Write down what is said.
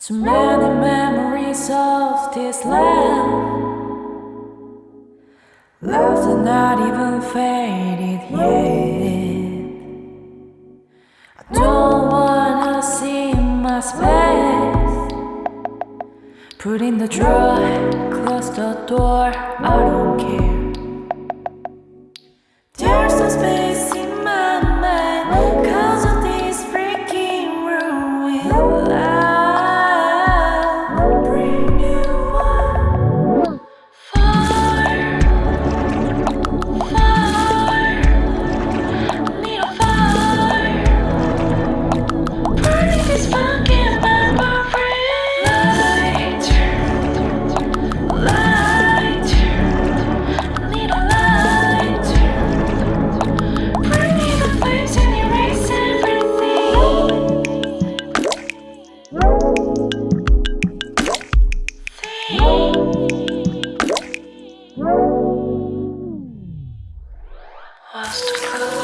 So many memories of this land. Loves not even faded yet. I don't wanna see my space. Put in the drawer, close the door. I don't care. was to close.